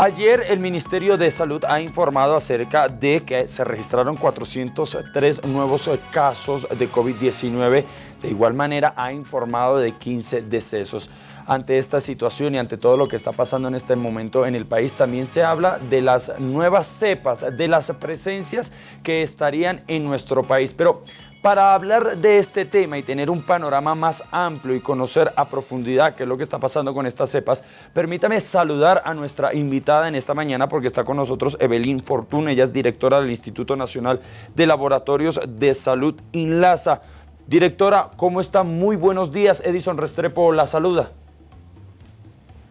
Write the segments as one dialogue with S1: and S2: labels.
S1: Ayer el Ministerio de Salud ha informado acerca de que se registraron 403 nuevos casos de COVID-19. De igual manera ha informado de 15 decesos. Ante esta situación y ante todo lo que está pasando en este momento en el país, también se habla de las nuevas cepas, de las presencias que estarían en nuestro país. Pero para hablar de este tema y tener un panorama más amplio y conocer a profundidad qué es lo que está pasando con estas cepas, permítame saludar a nuestra invitada en esta mañana porque está con nosotros Evelyn Fortuna, ella es directora del Instituto Nacional de Laboratorios de Salud INLASA. Directora, ¿cómo está? Muy buenos días. Edison Restrepo la saluda.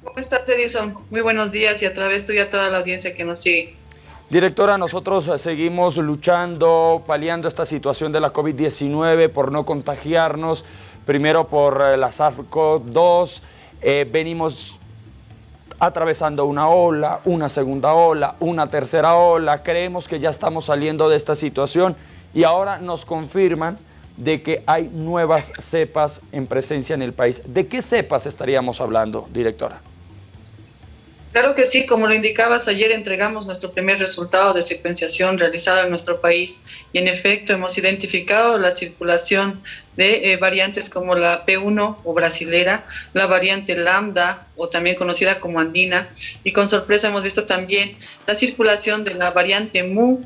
S2: ¿Cómo estás, Edison? Muy buenos días y a través tuya a toda la audiencia que nos sigue.
S1: Directora, nosotros seguimos luchando, paliando esta situación de la COVID-19 por no contagiarnos, primero por eh, la SARS-CoV-2, eh, venimos atravesando una ola, una segunda ola, una tercera ola, creemos que ya estamos saliendo de esta situación y ahora nos confirman de que hay nuevas cepas en presencia en el país. ¿De qué cepas estaríamos hablando, directora?
S2: Claro que sí, como lo indicabas, ayer entregamos nuestro primer resultado de secuenciación realizado en nuestro país y en efecto hemos identificado la circulación de eh, variantes como la P1 o brasilera, la variante lambda o también conocida como andina y con sorpresa hemos visto también la circulación de la variante mu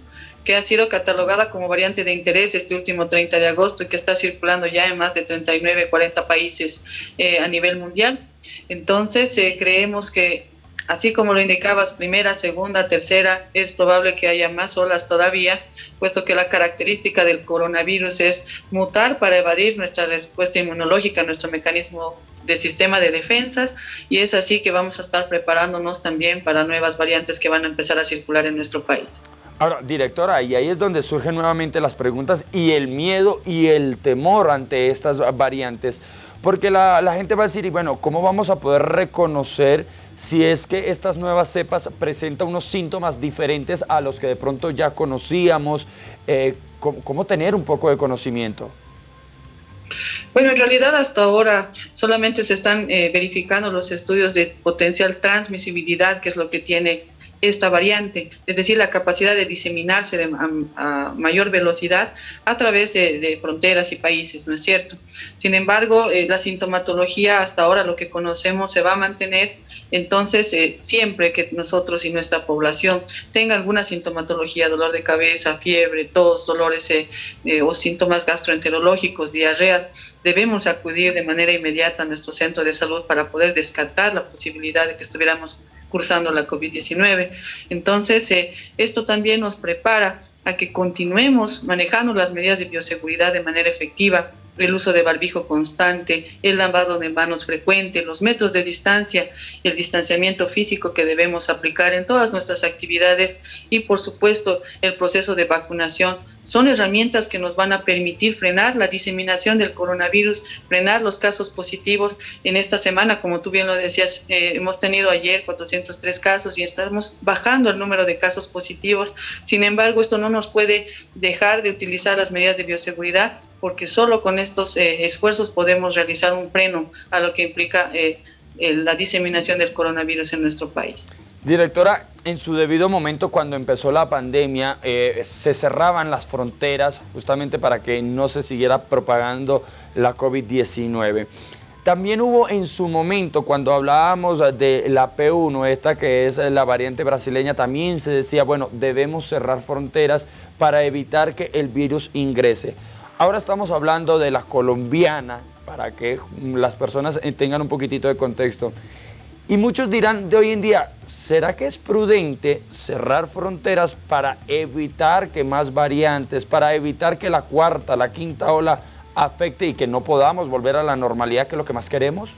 S2: que ha sido catalogada como variante de interés este último 30 de agosto y que está circulando ya en más de 39, 40 países eh, a nivel mundial. Entonces, eh, creemos que Así como lo indicabas, primera, segunda, tercera, es probable que haya más olas todavía, puesto que la característica del coronavirus es mutar para evadir nuestra respuesta inmunológica, nuestro mecanismo de sistema de defensas, y es así que vamos a estar preparándonos también para nuevas variantes que van a empezar a circular en nuestro país.
S1: Ahora, directora, y ahí es donde surgen nuevamente las preguntas y el miedo y el temor ante estas variantes, porque la, gente va a decir, y bueno, ¿cómo vamos a poder reconocer si es que estas nuevas cepas presentan unos síntomas diferentes a los que de pronto ya conocíamos, eh, ¿cómo, tener un poco de conocimiento?
S2: Bueno, en realidad hasta ahora solamente se están eh, verificando los estudios de potencial transmisibilidad, que es lo que tiene esta variante, es decir, la capacidad de diseminarse de, a, mayor velocidad a través de, fronteras y países, ¿no es cierto? Sin embargo, eh, la sintomatología hasta ahora lo que conocemos se va a mantener, entonces eh, siempre que nosotros y nuestra población tenga alguna sintomatología, dolor de cabeza, fiebre, tos, dolores eh, o síntomas gastroenterológicos, diarreas, debemos acudir de manera inmediata a nuestro centro de salud para poder descartar la posibilidad de que estuviéramos cursando la COVID-19. Entonces, eh, esto también nos prepara a que continuemos manejando las medidas de bioseguridad de manera efectiva, el uso de barbijo constante, el lavado de manos frecuente, los metros de distancia el distanciamiento físico que debemos aplicar en todas nuestras actividades y por supuesto el proceso de vacunación son herramientas que nos van a permitir frenar la diseminación del coronavirus, frenar los casos positivos. En esta semana, como tú bien lo decías, eh, hemos tenido ayer 403 casos y estamos bajando el número de casos positivos. Sin embargo, esto no nos puede dejar de utilizar las medidas de bioseguridad porque solo con estos eh, esfuerzos podemos realizar un freno a lo que implica eh, la diseminación del coronavirus en nuestro país.
S1: Directora, en su debido momento cuando empezó la pandemia eh, se cerraban las fronteras justamente para que no se siguiera propagando la COVID-19. También hubo en su momento, cuando hablábamos de la P1, esta que es la variante brasileña, también se decía, bueno, debemos cerrar fronteras para evitar que el virus ingrese. Ahora estamos hablando de la colombiana, para que las personas tengan un poquitito de contexto. Y muchos dirán de hoy en día, ¿será que es prudente cerrar fronteras para evitar que más variantes, para evitar que la cuarta, la quinta ola afecte y que no podamos volver a la normalidad, que es lo que más queremos?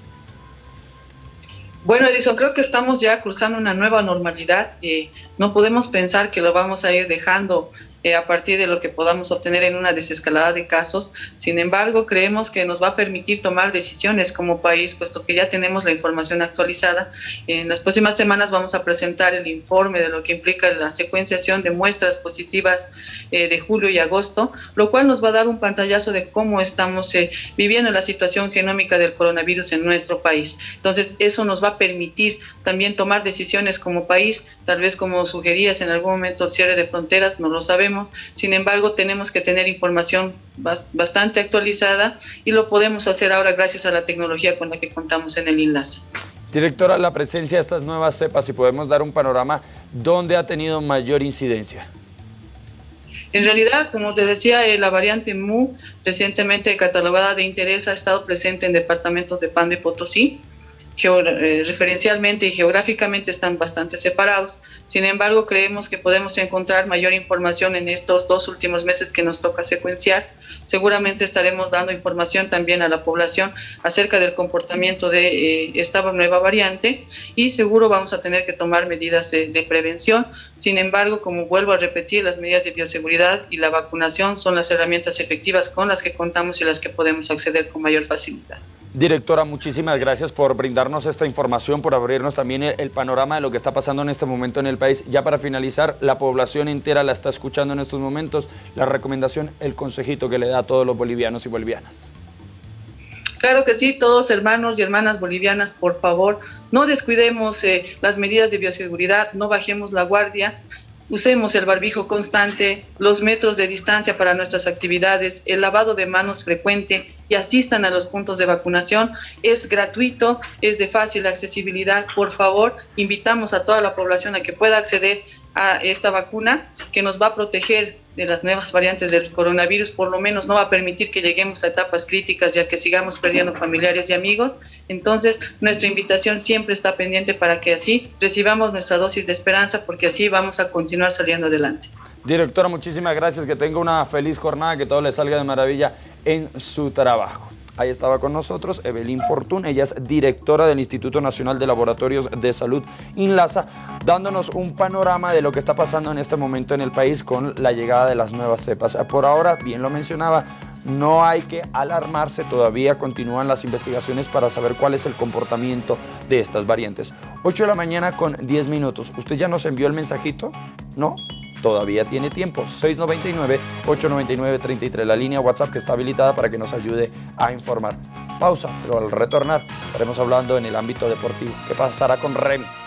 S2: Bueno, Edison, creo que estamos ya cruzando una nueva normalidad. Eh, no podemos pensar que lo vamos a ir dejando eh, a partir de lo que podamos obtener en una desescalada de casos. Sin embargo, creemos que nos va a permitir tomar decisiones como país, puesto que ya tenemos la información actualizada. En las próximas semanas vamos a presentar el informe de lo que implica la secuenciación de muestras positivas eh, de julio y agosto, lo cual nos va a dar un pantallazo de cómo estamos eh, viviendo la situación genómica del coronavirus en nuestro país. Entonces, eso nos va a permitir también tomar decisiones como país, tal vez como sugerías en algún momento el cierre de fronteras, no lo sabemos sin embargo tenemos que tener información bastante actualizada y lo podemos hacer ahora gracias a la tecnología con la que contamos en el enlace.
S1: Directora, la presencia de estas nuevas cepas, si podemos dar un panorama, ¿dónde ha tenido mayor incidencia?
S2: En realidad, como te decía, eh, la variante MU, recientemente catalogada de interés, ha estado presente en departamentos de Pan de Potosí, eh, referencialmente y geográficamente están bastante separados. Sin embargo, creemos que podemos encontrar mayor información en estos dos últimos meses que nos toca secuenciar. Seguramente estaremos dando información también a la población acerca del comportamiento de eh, esta nueva variante y seguro vamos a tener que tomar medidas de, de prevención. Sin embargo, como vuelvo a repetir, las medidas de bioseguridad y la vacunación son las herramientas efectivas con las que contamos y las que podemos acceder con mayor facilidad.
S1: Directora, muchísimas gracias por brindarnos esta información, por abrirnos también el, panorama de lo que está pasando en este momento en el país. Ya para finalizar, la población entera la está escuchando en estos momentos. La recomendación, el consejito que le da a todos los bolivianos y bolivianas.
S2: Claro que sí, todos hermanos y hermanas bolivianas, por favor, no descuidemos eh, las medidas de bioseguridad, no bajemos la guardia, Usemos el barbijo constante, los metros de distancia para nuestras actividades, el lavado de manos frecuente y asistan a los puntos de vacunación. Es gratuito, es de fácil accesibilidad. Por favor, invitamos a toda la población a que pueda acceder a esta vacuna que nos va a proteger de las nuevas variantes del coronavirus, por lo menos no va a permitir que lleguemos a etapas críticas ya que sigamos perdiendo familiares y amigos. Entonces, nuestra invitación siempre está pendiente para que así recibamos nuestra dosis de esperanza porque así vamos a continuar saliendo adelante.
S1: Directora, muchísimas gracias, que tenga una feliz jornada, que todo le salga de maravilla en su trabajo. Ahí estaba con nosotros Evelyn Fortún, ella es directora del Instituto Nacional de Laboratorios de Salud INLASA, dándonos un panorama de lo que está pasando en este momento en el país con la llegada de las nuevas cepas. Por ahora, bien lo mencionaba, no hay que alarmarse, todavía continúan las investigaciones para saber cuál es el comportamiento de estas variantes. 8 de la mañana con 10 minutos. ¿Usted ya nos envió el mensajito? ¿No? Todavía tiene tiempo. 699-899-33, la línea WhatsApp que está habilitada para que nos ayude a informar. Pausa, pero al retornar estaremos hablando en el ámbito deportivo. ¿Qué pasará con Remy?